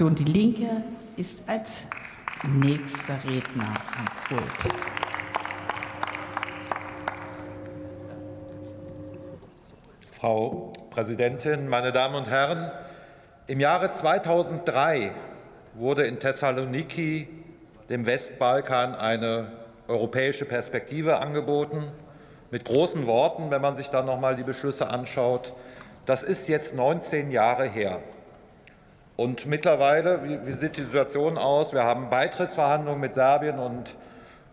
Fraktion Die Linke ist als nächster Redner am Pult. Frau Präsidentin, meine Damen und Herren! Im Jahre 2003 wurde in Thessaloniki dem Westbalkan eine europäische Perspektive angeboten. Mit großen Worten, wenn man sich dann noch mal die Beschlüsse anschaut. Das ist jetzt 19 Jahre her. Und mittlerweile, wie, wie sieht die Situation aus? Wir haben Beitrittsverhandlungen mit Serbien und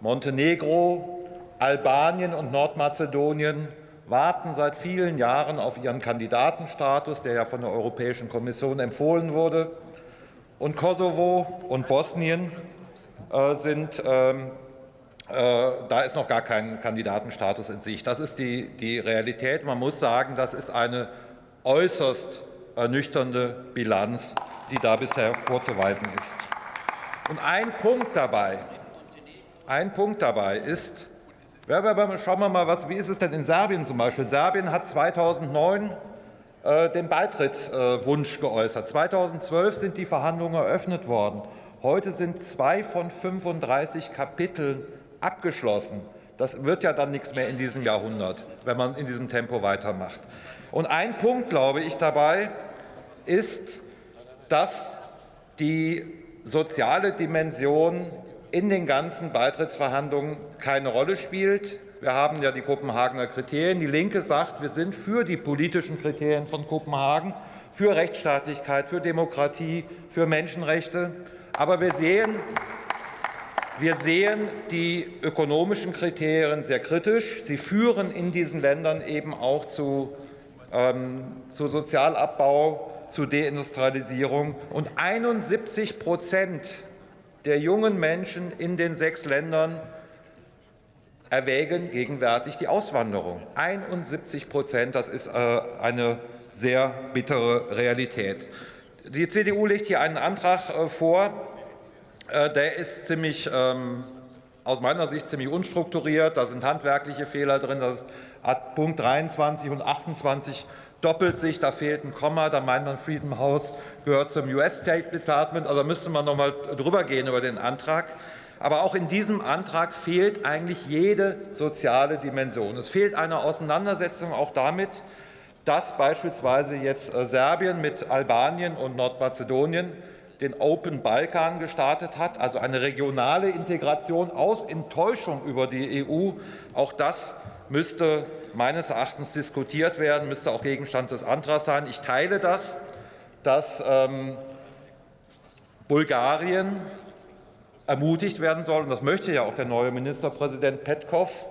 Montenegro, Albanien und Nordmazedonien warten seit vielen Jahren auf ihren Kandidatenstatus, der ja von der Europäischen Kommission empfohlen wurde. Und Kosovo und Bosnien äh, sind, ähm, äh, da ist noch gar kein Kandidatenstatus in Sicht. Das ist die, die Realität. Man muss sagen, das ist eine äußerst ernüchternde Bilanz, die da bisher vorzuweisen ist. Und ein Punkt dabei, ein Punkt dabei ist, Schauen wir mal, was, wie ist es denn in Serbien zum Beispiel? Serbien hat 2009 äh, den Beitrittswunsch äh, geäußert. 2012 sind die Verhandlungen eröffnet worden. Heute sind zwei von 35 Kapiteln abgeschlossen. Das wird ja dann nichts mehr in diesem Jahrhundert, wenn man in diesem Tempo weitermacht. Und ein Punkt, glaube ich, dabei ist, dass die soziale Dimension in den ganzen Beitrittsverhandlungen keine Rolle spielt. Wir haben ja die Kopenhagener Kriterien. Die Linke sagt, wir sind für die politischen Kriterien von Kopenhagen, für Rechtsstaatlichkeit, für Demokratie, für Menschenrechte. Aber wir sehen, wir sehen die ökonomischen Kriterien sehr kritisch. Sie führen in diesen Ländern eben auch zu, ähm, zu Sozialabbau, zu Deindustrialisierung. Und 71 Prozent der jungen Menschen in den sechs Ländern erwägen gegenwärtig die Auswanderung. 71 Prozent, das ist äh, eine sehr bittere Realität. Die CDU legt hier einen Antrag äh, vor, äh, der ist ziemlich, ähm, aus meiner Sicht ziemlich unstrukturiert. Da sind handwerkliche Fehler drin. Das ist Punkt 23 und 28 doppelt sich, da fehlt ein Komma, da meint man Freedom House gehört zum US State Department, also müsste man noch mal drüber gehen über den Antrag. Aber auch in diesem Antrag fehlt eigentlich jede soziale Dimension. Es fehlt eine Auseinandersetzung auch damit, dass beispielsweise jetzt äh, Serbien mit Albanien und Nordmazedonien den Open Balkan gestartet hat, also eine regionale Integration aus Enttäuschung über die EU. Auch das müsste meines Erachtens diskutiert werden, müsste auch Gegenstand des Antrags sein. Ich teile das, dass ähm, Bulgarien ermutigt werden soll, und das möchte ja auch der neue Ministerpräsident Petkov,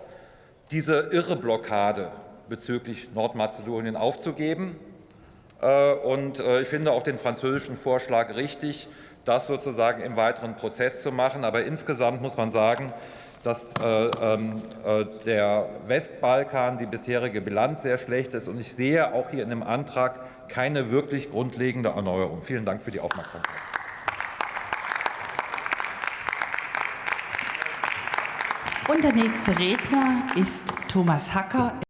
diese irre Blockade bezüglich Nordmazedonien aufzugeben. Äh, und äh, ich finde auch den französischen Vorschlag richtig, das sozusagen im weiteren Prozess zu machen. Aber insgesamt muss man sagen, dass äh, ähm, äh, der Westbalkan, die bisherige Bilanz sehr schlecht ist. Und ich sehe auch hier in dem Antrag keine wirklich grundlegende Erneuerung. Vielen Dank für die Aufmerksamkeit. Und der nächste Redner ist Thomas Hacker.